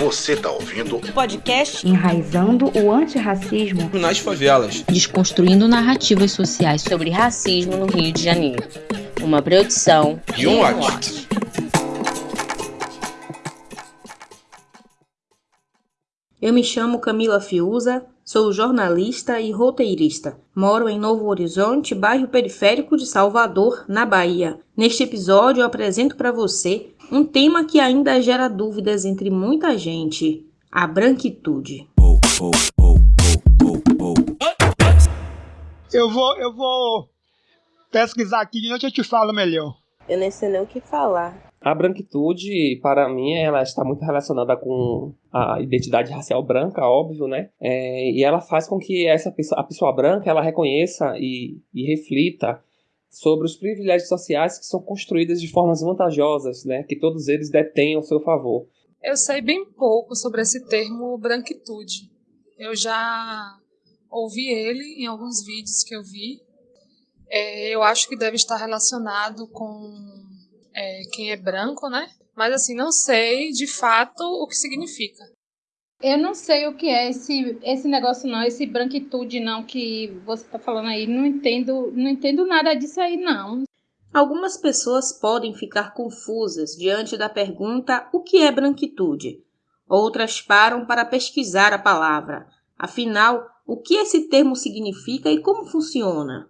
Você tá ouvindo o podcast Enraizando o Antirracismo nas Favelas, desconstruindo narrativas sociais sobre racismo no Rio de Janeiro. Uma produção e um watch. Eu me chamo Camila Fiuza, sou jornalista e roteirista. Moro em Novo Horizonte, bairro periférico de Salvador, na Bahia. Neste episódio eu apresento para você um tema que ainda gera dúvidas entre muita gente: a branquitude. Eu vou, eu vou pesquisar aqui de noite eu te falo melhor. Eu nem sei nem o que falar. A branquitude, para mim, ela está muito relacionada com a identidade racial branca, óbvio, né? É, e ela faz com que essa pessoa, a pessoa branca ela reconheça e, e reflita sobre os privilégios sociais que são construídos de formas vantajosas, né, que todos eles detêm ao seu favor. Eu sei bem pouco sobre esse termo branquitude. Eu já ouvi ele em alguns vídeos que eu vi. É, eu acho que deve estar relacionado com é, quem é branco, né? Mas assim, não sei de fato o que significa. Eu não sei o que é esse, esse negócio não, esse branquitude não que você está falando aí. Não entendo, não entendo nada disso aí não. Algumas pessoas podem ficar confusas diante da pergunta o que é branquitude. Outras param para pesquisar a palavra. Afinal, o que esse termo significa e como funciona?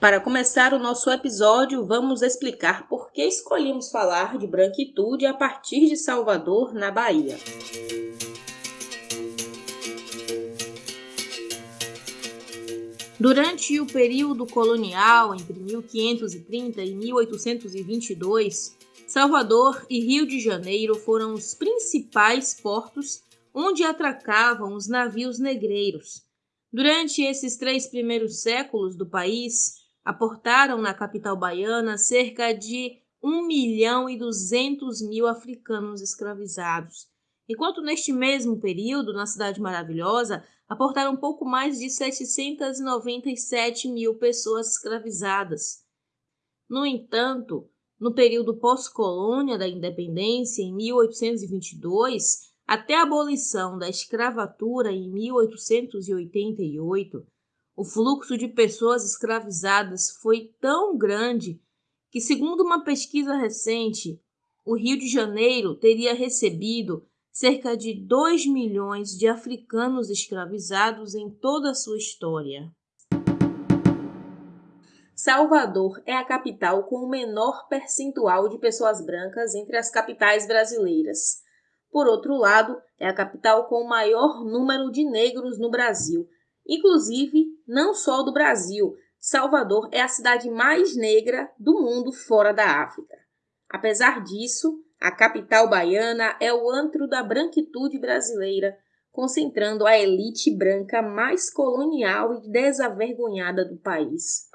Para começar o nosso episódio, vamos explicar por que escolhemos falar de branquitude a partir de Salvador, na Bahia. Durante o período colonial, entre 1530 e 1822, Salvador e Rio de Janeiro foram os principais portos onde atracavam os navios negreiros. Durante esses três primeiros séculos do país, aportaram na capital baiana cerca de 1 milhão e 200 mil africanos escravizados, enquanto neste mesmo período, na Cidade Maravilhosa, aportaram pouco mais de 797 mil pessoas escravizadas. No entanto, no período pós-colônia da independência, em 1822, até a abolição da escravatura em 1888, o fluxo de pessoas escravizadas foi tão grande que, segundo uma pesquisa recente, o Rio de Janeiro teria recebido cerca de 2 milhões de africanos escravizados em toda a sua história. Salvador é a capital com o menor percentual de pessoas brancas entre as capitais brasileiras. Por outro lado, é a capital com o maior número de negros no Brasil, Inclusive, não só do Brasil, Salvador é a cidade mais negra do mundo fora da África. Apesar disso, a capital baiana é o antro da branquitude brasileira, concentrando a elite branca mais colonial e desavergonhada do país.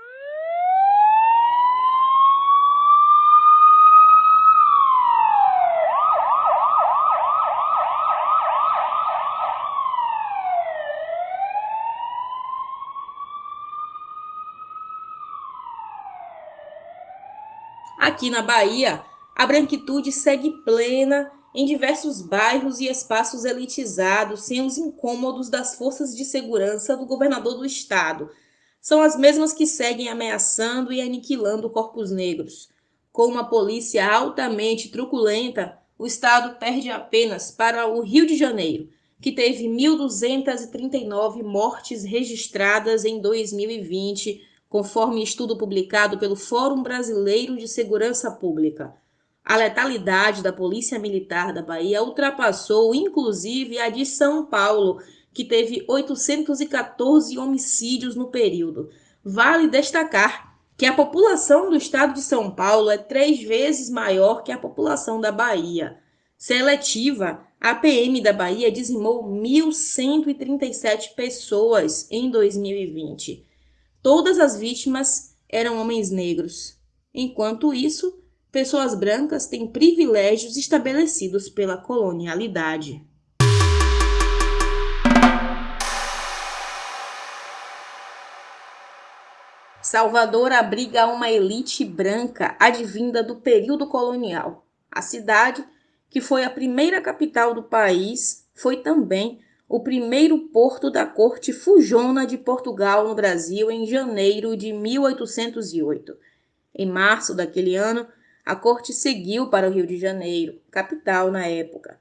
Aqui na Bahia, a branquitude segue plena em diversos bairros e espaços elitizados, sem os incômodos das forças de segurança do governador do estado. São as mesmas que seguem ameaçando e aniquilando corpos negros. Com uma polícia altamente truculenta, o estado perde apenas para o Rio de Janeiro, que teve 1.239 mortes registradas em 2020 conforme estudo publicado pelo Fórum Brasileiro de Segurança Pública. A letalidade da Polícia Militar da Bahia ultrapassou inclusive a de São Paulo, que teve 814 homicídios no período. Vale destacar que a população do estado de São Paulo é três vezes maior que a população da Bahia. Seletiva, a PM da Bahia dizimou 1.137 pessoas em 2020. Todas as vítimas eram homens negros. Enquanto isso, pessoas brancas têm privilégios estabelecidos pela colonialidade. Salvador abriga uma elite branca advinda do período colonial. A cidade, que foi a primeira capital do país, foi também o primeiro porto da corte fujona de Portugal no Brasil em janeiro de 1808. Em março daquele ano, a corte seguiu para o Rio de Janeiro, capital na época.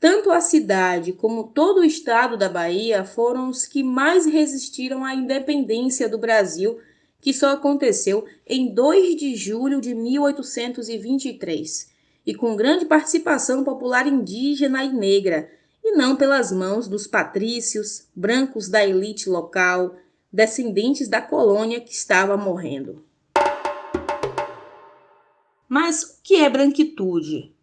Tanto a cidade como todo o estado da Bahia foram os que mais resistiram à independência do Brasil, que só aconteceu em 2 de julho de 1823, e com grande participação popular indígena e negra, e não pelas mãos dos patrícios, brancos da elite local, descendentes da colônia que estava morrendo. Mas o que é branquitude?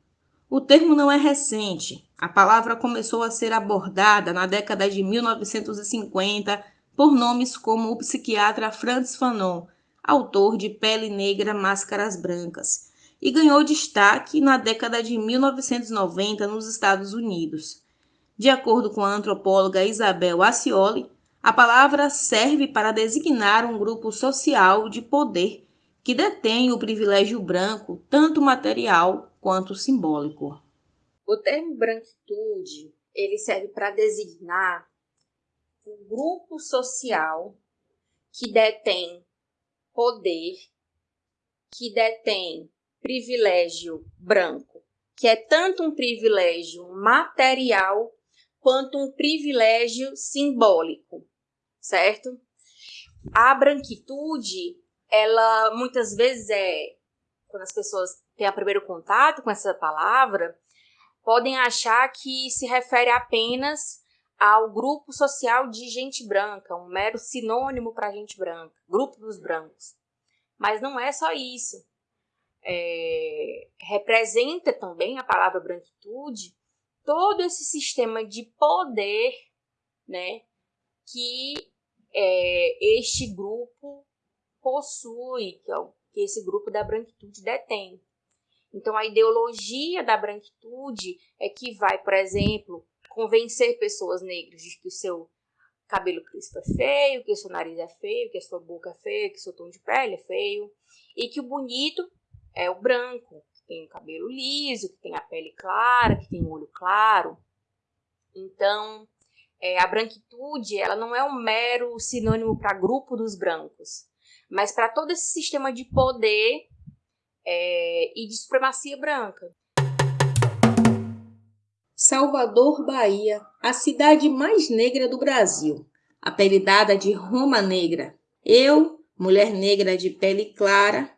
O termo não é recente. A palavra começou a ser abordada na década de 1950 por nomes como o psiquiatra Franz Fanon, autor de Pele Negra, Máscaras Brancas, e ganhou destaque na década de 1990 nos Estados Unidos. De acordo com a antropóloga Isabel Ascioli, a palavra serve para designar um grupo social de poder que detém o privilégio branco, tanto material quanto simbólico. O termo branquitude, ele serve para designar um grupo social que detém poder, que detém privilégio branco, que é tanto um privilégio material quanto um privilégio simbólico, certo? A branquitude ela muitas vezes é quando as pessoas têm o primeiro contato com essa palavra, podem achar que se refere apenas ao grupo social de gente branca, um mero sinônimo para gente branca, grupo dos brancos. Mas não é só isso. É, representa também a palavra branquitude todo esse sistema de poder né, que é, este grupo possui, que, é o, que esse grupo da branquitude detém. Então, a ideologia da branquitude é que vai, por exemplo, convencer pessoas negras de que o seu cabelo crispo é feio, que o seu nariz é feio, que a sua boca é feia, que o seu tom de pele é feio, e que o bonito é o branco, tem o cabelo liso, que tem a pele clara, que tem o olho claro. Então, é, a branquitude ela não é um mero sinônimo para grupo dos brancos mas para todo esse sistema de poder é, e de supremacia branca. Salvador, Bahia, a cidade mais negra do Brasil, apelidada de Roma Negra. Eu, mulher negra de pele clara,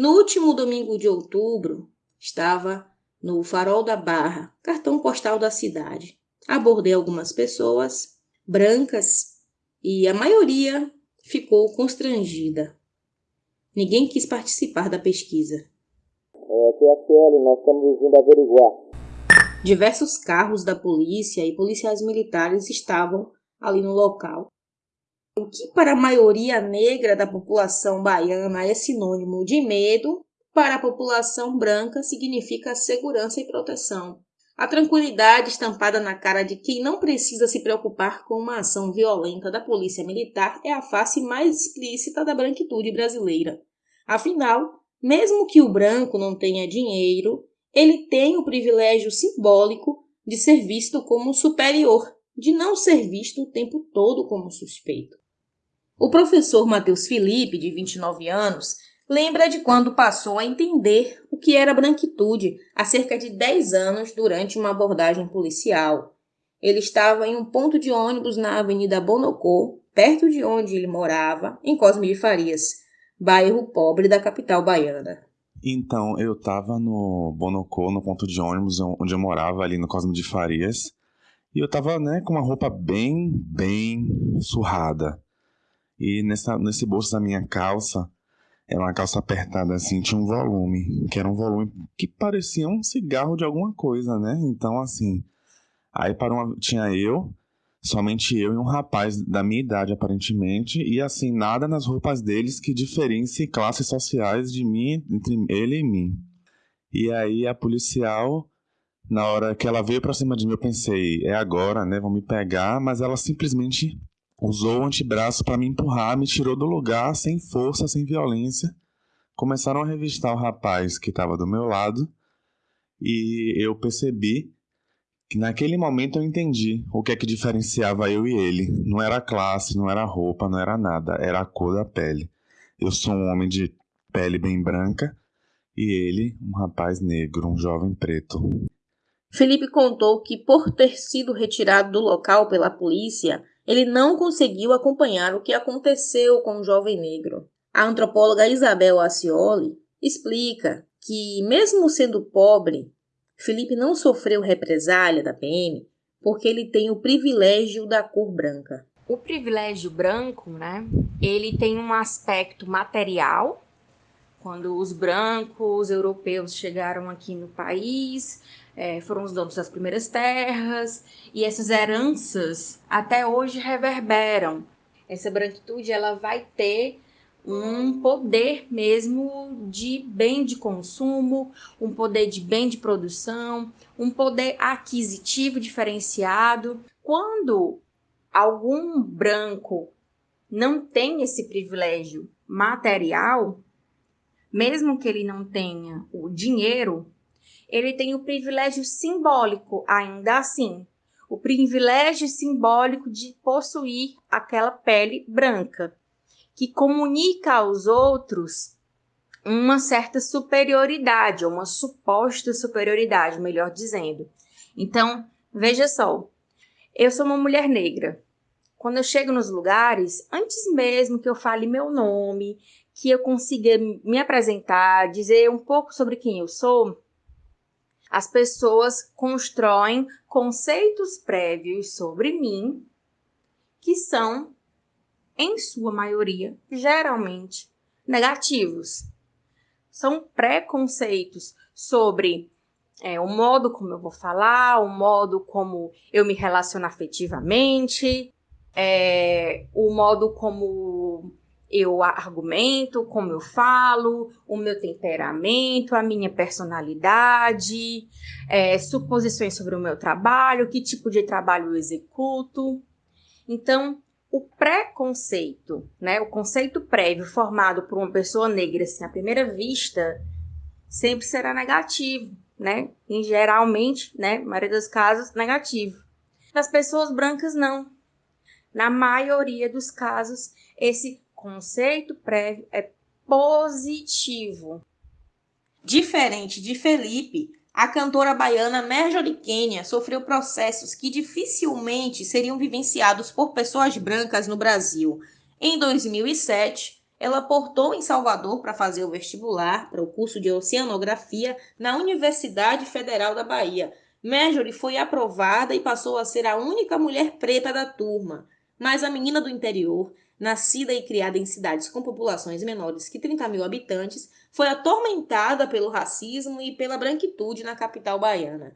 no último domingo de outubro, estava no Farol da Barra, cartão postal da cidade. Abordei algumas pessoas brancas e a maioria ficou constrangida. Ninguém quis participar da pesquisa. É, PSL, nós estamos vindo averiguar. Diversos carros da polícia e policiais militares estavam ali no local. O que para a maioria negra da população baiana é sinônimo de medo, para a população branca significa segurança e proteção. A tranquilidade estampada na cara de quem não precisa se preocupar com uma ação violenta da polícia militar é a face mais explícita da branquitude brasileira. Afinal, mesmo que o branco não tenha dinheiro, ele tem o privilégio simbólico de ser visto como superior, de não ser visto o tempo todo como suspeito. O professor Matheus Felipe, de 29 anos, lembra de quando passou a entender o que era branquitude há cerca de 10 anos durante uma abordagem policial. Ele estava em um ponto de ônibus na Avenida Bonocô, perto de onde ele morava, em Cosme de Farias, bairro pobre da capital baiana. Então, eu estava no Bonocô, no ponto de ônibus onde eu morava, ali no Cosme de Farias, e eu estava né, com uma roupa bem, bem surrada. E nessa, nesse bolso da minha calça era uma calça apertada assim, tinha um volume, que era um volume que parecia um cigarro de alguma coisa, né? Então, assim, aí para uma, tinha eu, somente eu e um rapaz da minha idade, aparentemente, e assim, nada nas roupas deles que diferencie classes sociais de mim, entre ele e mim. E aí a policial, na hora que ela veio pra cima de mim, eu pensei, é agora, né? Vão me pegar, mas ela simplesmente Usou o antebraço para me empurrar, me tirou do lugar sem força, sem violência. Começaram a revistar o rapaz que estava do meu lado E eu percebi que naquele momento eu entendi o que é que diferenciava eu e ele. Não era a classe, não era roupa, não era nada, era a cor da pele. Eu sou um homem de pele bem branca e ele, um rapaz negro, um jovem preto. Felipe contou que, por ter sido retirado do local pela polícia, ele não conseguiu acompanhar o que aconteceu com o jovem negro. A antropóloga Isabel Acioli explica que, mesmo sendo pobre, Felipe não sofreu represália da PM porque ele tem o privilégio da cor branca. O privilégio branco, né, ele tem um aspecto material. Quando os brancos europeus chegaram aqui no país, é, foram os donos das primeiras terras, e essas heranças até hoje reverberam. Essa branquitude ela vai ter um poder mesmo de bem de consumo, um poder de bem de produção, um poder aquisitivo diferenciado. Quando algum branco não tem esse privilégio material, mesmo que ele não tenha o dinheiro, ele tem o privilégio simbólico, ainda assim, o privilégio simbólico de possuir aquela pele branca, que comunica aos outros uma certa superioridade, uma suposta superioridade, melhor dizendo. Então, veja só, eu sou uma mulher negra. Quando eu chego nos lugares, antes mesmo que eu fale meu nome, que eu consiga me apresentar, dizer um pouco sobre quem eu sou, as pessoas constroem conceitos prévios sobre mim que são, em sua maioria, geralmente negativos. São preconceitos sobre é, o modo como eu vou falar, o modo como eu me relaciono afetivamente, é, o modo como eu argumento, como eu falo, o meu temperamento, a minha personalidade, é, suposições sobre o meu trabalho, que tipo de trabalho eu executo. Então, o preconceito, né, o conceito prévio formado por uma pessoa negra assim, à primeira vista, sempre será negativo, né? Em geralmente, né, na maioria dos casos, negativo. Das pessoas brancas não. Na maioria dos casos, esse conceito prévio é positivo. Diferente de Felipe, a cantora baiana Marjorie Kenya sofreu processos que dificilmente seriam vivenciados por pessoas brancas no Brasil. Em 2007, ela portou em Salvador para fazer o vestibular para o curso de Oceanografia na Universidade Federal da Bahia. Marjorie foi aprovada e passou a ser a única mulher preta da turma. Mas a menina do interior nascida e criada em cidades com populações menores que 30 mil habitantes, foi atormentada pelo racismo e pela branquitude na capital baiana.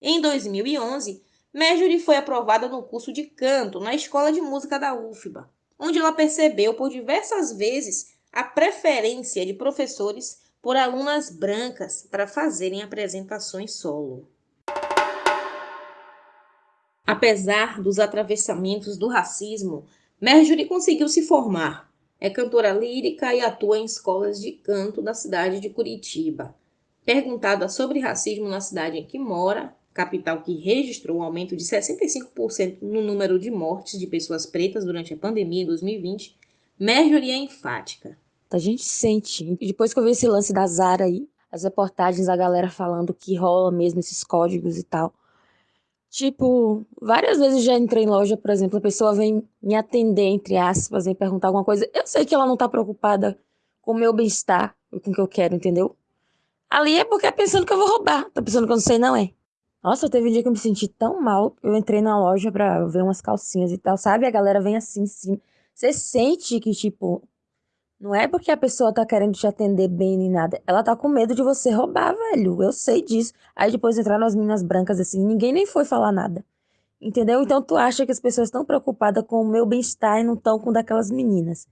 Em 2011, Marjorie foi aprovada no curso de canto na Escola de Música da UFBA, onde ela percebeu por diversas vezes a preferência de professores por alunas brancas para fazerem apresentações solo. Apesar dos atravessamentos do racismo, Marjorie conseguiu se formar. É cantora lírica e atua em escolas de canto da cidade de Curitiba. Perguntada sobre racismo na cidade em que mora, capital que registrou um aumento de 65% no número de mortes de pessoas pretas durante a pandemia em 2020, Marjorie é enfática. A gente sente, depois que eu vi esse lance da Zara aí, as reportagens, a galera falando que rola mesmo esses códigos e tal. Tipo, várias vezes já entrei em loja, por exemplo, a pessoa vem me atender, entre aspas, vem perguntar alguma coisa. Eu sei que ela não tá preocupada com o meu bem-estar e com o que eu quero, entendeu? Ali é porque é pensando que eu vou roubar. Tá pensando que eu não sei, não é? Nossa, teve um dia que eu me senti tão mal. Eu entrei na loja pra ver umas calcinhas e tal, sabe? A galera vem assim, sim. Você sente que, tipo, não é porque a pessoa tá querendo te atender bem nem nada. Ela tá com medo de você roubar, velho. Eu sei disso. Aí depois entraram as meninas brancas assim, ninguém nem foi falar nada. Entendeu? Então tu acha que as pessoas estão preocupadas com o meu bem-estar e não estão com daquelas meninas.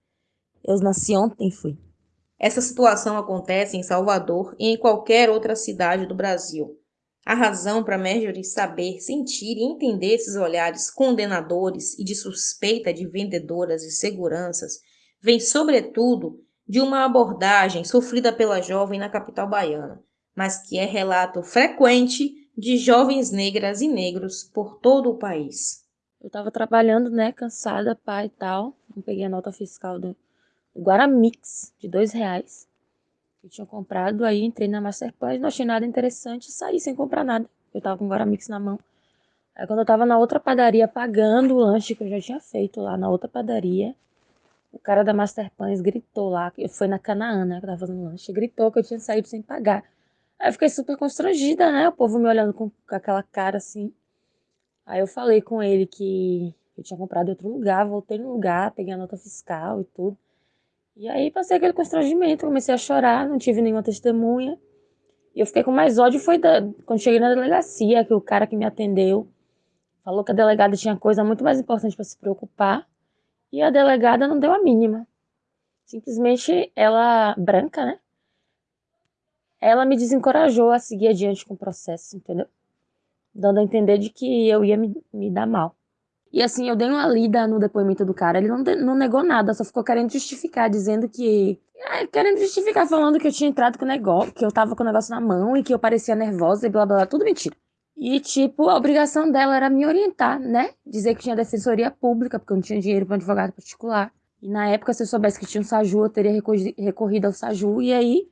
Eu nasci ontem, fui. Essa situação acontece em Salvador e em qualquer outra cidade do Brasil. A razão para Marjorie saber, sentir e entender esses olhares condenadores e de suspeita de vendedoras e seguranças vem, sobretudo, de uma abordagem sofrida pela jovem na capital baiana. mas que é relato frequente de jovens negras e negros por todo o país. Eu tava trabalhando, né, cansada, pai e tal. Eu peguei a nota fiscal do Guaramix, de dois reais. Eu tinha comprado, aí entrei na Masterplan, não achei nada interessante saí sem comprar nada. Eu tava com o Guaramix na mão. Aí quando eu tava na outra padaria pagando o lanche que eu já tinha feito lá na outra padaria, o cara da Masterpans gritou lá, que foi na Canaã, né, que eu tava fazendo lanche, gritou que eu tinha saído sem pagar. Aí eu fiquei super constrangida, né? O povo me olhando com, com aquela cara assim. Aí eu falei com ele que eu tinha comprado em outro lugar, voltei no lugar, peguei a nota fiscal e tudo. E aí passei aquele constrangimento, comecei a chorar, não tive nenhuma testemunha. E eu fiquei com mais ódio foi da, quando cheguei na delegacia, que o cara que me atendeu falou que a delegada tinha coisa muito mais importante para se preocupar. E a delegada não deu a mínima. Simplesmente ela, branca, né? ela me desencorajou a seguir adiante com o processo, entendeu? Dando a entender de que eu ia me, me dar mal. E assim, eu dei uma lida no depoimento do cara, ele não, não negou nada, só ficou querendo justificar, dizendo que. É, querendo justificar, falando que eu tinha entrado com o negócio, que eu tava com o negócio na mão e que eu parecia nervosa e blá blá blá, tudo mentira. E, tipo, a obrigação dela era me orientar, né? Dizer que tinha defensoria pública, porque eu não tinha dinheiro para advogado particular. E na época, se eu soubesse que tinha um SAJU, eu teria recorrido ao SAJU. E aí,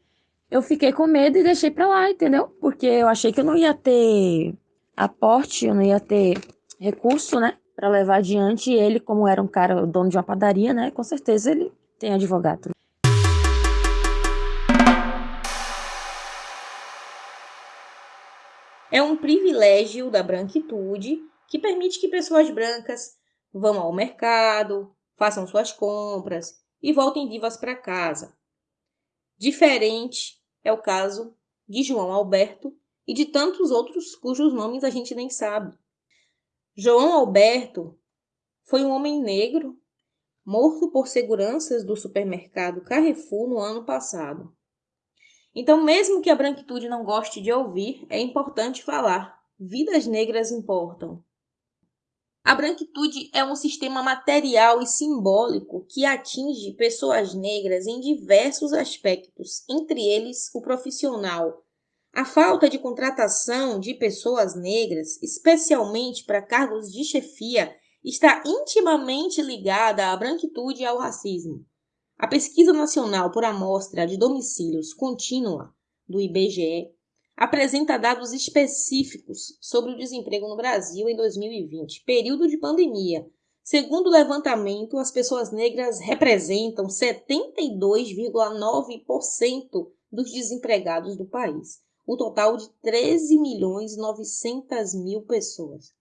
eu fiquei com medo e deixei pra lá, entendeu? Porque eu achei que eu não ia ter aporte, eu não ia ter recurso, né? Pra levar adiante. E ele, como era um cara, dono de uma padaria, né? Com certeza ele tem advogado. É um privilégio da branquitude que permite que pessoas brancas vão ao mercado, façam suas compras e voltem vivas para casa, Diferente é o caso de João Alberto e de tantos outros cujos nomes a gente nem sabe. João Alberto foi um homem negro morto por seguranças do supermercado Carrefour no ano passado. Então, mesmo que a branquitude não goste de ouvir, é importante falar. Vidas negras importam. A branquitude é um sistema material e simbólico que atinge pessoas negras em diversos aspectos, entre eles o profissional. A falta de contratação de pessoas negras, especialmente para cargos de chefia, está intimamente ligada à branquitude e ao racismo. A Pesquisa Nacional por Amostra de Domicílios Contínua, do IBGE, apresenta dados específicos sobre o desemprego no Brasil em 2020, período de pandemia. Segundo o levantamento, as pessoas negras representam 72,9% dos desempregados do país, o total de 13 milhões 900 mil pessoas.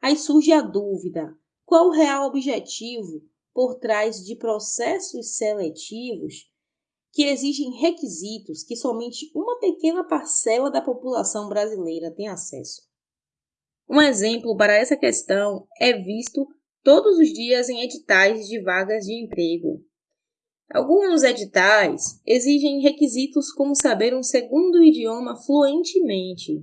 Aí surge a dúvida: qual o real objetivo por trás de processos seletivos que exigem requisitos que somente uma pequena parcela da população brasileira tem acesso. Um exemplo para essa questão é visto todos os dias em editais de vagas de emprego. Alguns editais exigem requisitos como saber um segundo idioma fluentemente.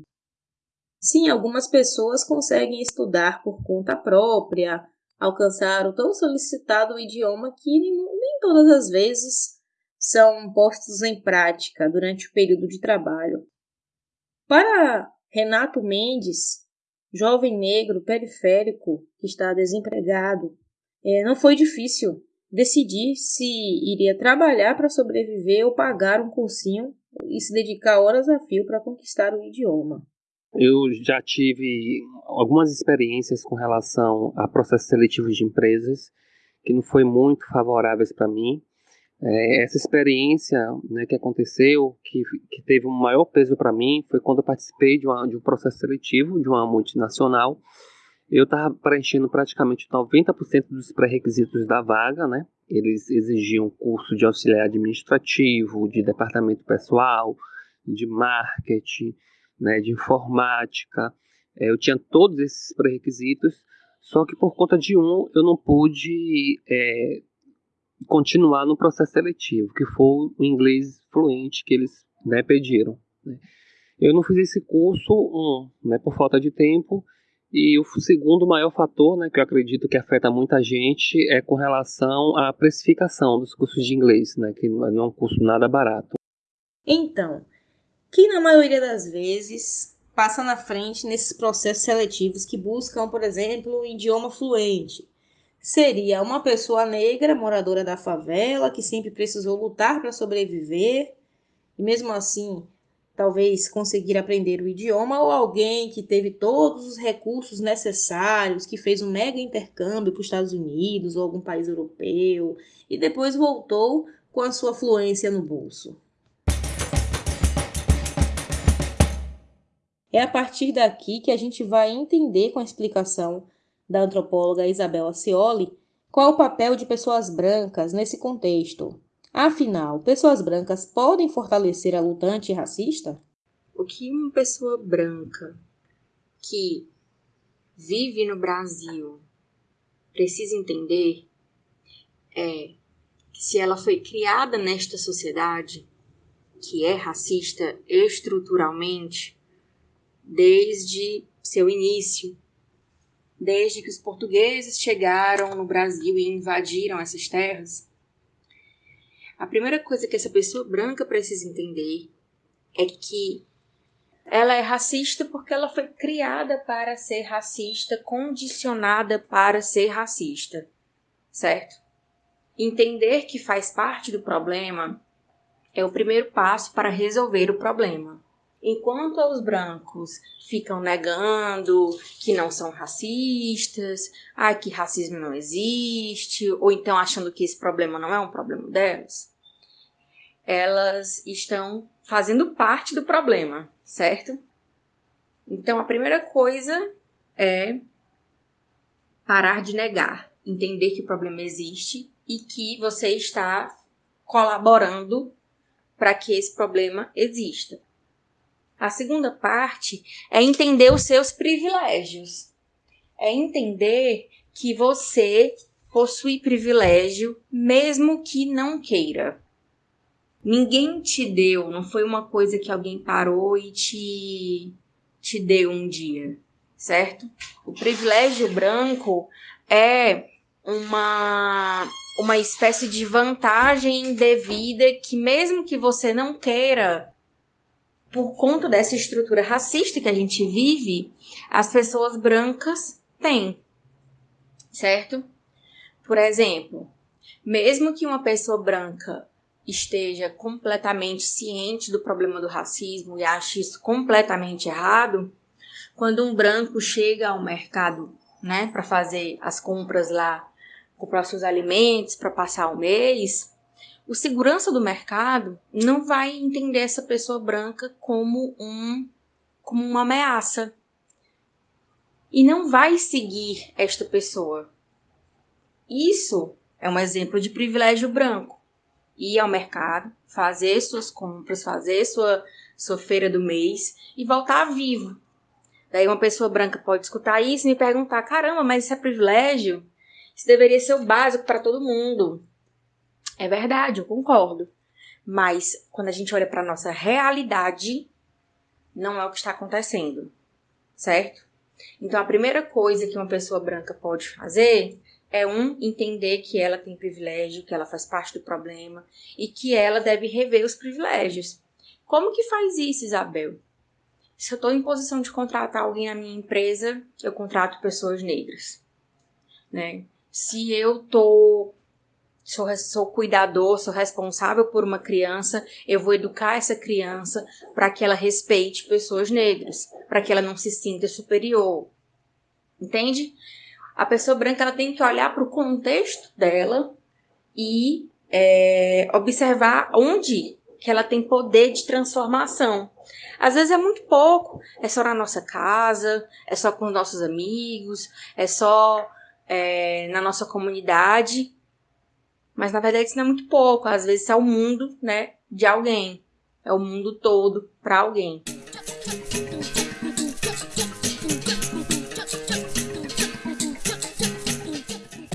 Sim, algumas pessoas conseguem estudar por conta própria, alcançar o tão solicitado idioma que nem todas as vezes são postos em prática durante o período de trabalho. Para Renato Mendes, jovem negro periférico que está desempregado, é, não foi difícil decidir se iria trabalhar para sobreviver ou pagar um cursinho e se dedicar horas a fio para conquistar o idioma. Eu já tive algumas experiências com relação a processos seletivos de empresas que não foi muito favoráveis para mim. É, essa experiência né, que aconteceu, que, que teve um maior peso para mim, foi quando eu participei de, uma, de um processo seletivo de uma multinacional. Eu estava preenchendo praticamente 90% dos pré-requisitos da vaga, né? Eles exigiam curso de auxiliar administrativo, de departamento pessoal, de marketing, né, de informática. É, eu tinha todos esses pré-requisitos, só que por conta de um eu não pude é, continuar no processo seletivo, que foi o inglês fluente que eles né, pediram. Né. Eu não fiz esse curso, um, né, por falta de tempo, e o segundo maior fator, né, que eu acredito que afeta muita gente, é com relação à precificação dos cursos de inglês, né, que não é um curso nada barato. Então, que na maioria das vezes passa na frente nesses processos seletivos que buscam, por exemplo, um idioma fluente. Seria uma pessoa negra, moradora da favela, que sempre precisou lutar para sobreviver, e mesmo assim talvez conseguir aprender o idioma, ou alguém que teve todos os recursos necessários, que fez um mega intercâmbio para os Estados Unidos ou algum país europeu e depois voltou com a sua fluência no bolso. É a partir daqui que a gente vai entender com a explicação da antropóloga Isabel Acioli qual o papel de pessoas brancas nesse contexto. Afinal, pessoas brancas podem fortalecer a luta antirracista? O que uma pessoa branca que vive no Brasil precisa entender é que se ela foi criada nesta sociedade que é racista estruturalmente desde seu início, desde que os portugueses chegaram no Brasil e invadiram essas terras, a primeira coisa que essa pessoa branca precisa entender é que ela é racista porque ela foi criada para ser racista, condicionada para ser racista, certo? Entender que faz parte do problema é o primeiro passo para resolver o problema. Enquanto os brancos ficam negando que não são racistas, ah, que racismo não existe, ou então achando que esse problema não é um problema delas, elas estão fazendo parte do problema, certo? Então a primeira coisa é parar de negar, entender que o problema existe e que você está colaborando para que esse problema exista. A segunda parte é entender os seus privilégios. É entender que você possui privilégio mesmo que não queira. Ninguém te deu, não foi uma coisa que alguém parou e te, te deu um dia, certo? O privilégio branco é uma, uma espécie de vantagem devida que, mesmo que você não queira, por conta dessa estrutura racista que a gente vive, as pessoas brancas têm, certo? Por exemplo, mesmo que uma pessoa branca esteja completamente ciente do problema do racismo e ache isso completamente errado, quando um branco chega ao mercado, né, para fazer as compras lá, comprar seus alimentos para passar o mês, o segurança do mercado não vai entender essa pessoa branca como um como uma ameaça e não vai seguir esta pessoa. Isso é um exemplo de privilégio branco ir ao mercado, fazer suas compras, fazer sua, sua feira do mês e voltar vivo. Daí uma pessoa branca pode escutar isso e me perguntar: caramba, mas isso é privilégio? Isso deveria ser o básico para todo mundo. É verdade, eu concordo. Mas quando a gente olha para a nossa realidade, não é o que está acontecendo, certo? Então a primeira coisa que uma pessoa branca pode fazer é um entender que ela tem privilégio, que ela faz parte do problema e que ela deve rever os privilégios. Como que faz isso, Isabel? Se eu estou em posição de contratar alguém na minha empresa, eu contrato pessoas negras, né? Se eu tô sou, sou cuidador, sou responsável por uma criança, eu vou educar essa criança para que ela respeite pessoas negras, para que ela não se sinta superior. Entende? a pessoa branca ela tem que olhar para o contexto dela e é, observar onde que ela tem poder de transformação. Às vezes é muito pouco, é só na nossa casa, é só com os nossos amigos, é só é, na nossa comunidade, mas na verdade isso não é muito pouco. Às vezes é o mundo, né, de alguém, é o mundo todo para alguém.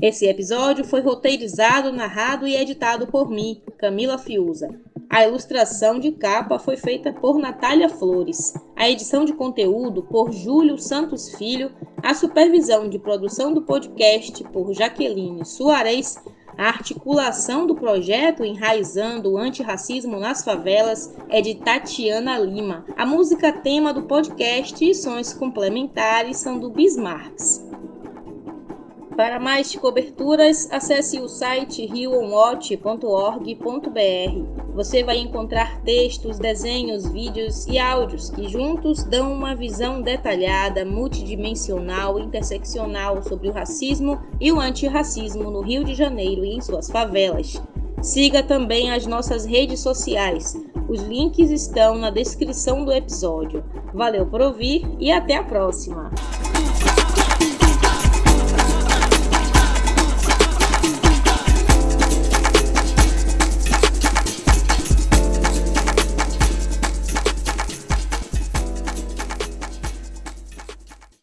Esse episódio foi roteirizado, narrado e editado por mim, Camila Fiuza. A ilustração de capa foi feita por Natália Flores, a edição de conteúdo por Júlio Santos Filho, a supervisão de produção do podcast por Jaqueline Soares, A articulação do projeto Enraizando o Antirracismo nas Favelas é de Tatiana Lima. A música tema do podcast e sons complementares são do Bismarcks. Para mais coberturas, acesse o site rioonwatch.org.br. Você vai encontrar textos, desenhos, vídeos e áudios que juntos dão uma visão detalhada, multidimensional interseccional sobre o racismo e o antirracismo no Rio de Janeiro e em suas favelas. Siga também as nossas redes sociais. Os links estão na descrição do episódio. Valeu por ouvir e até a próxima!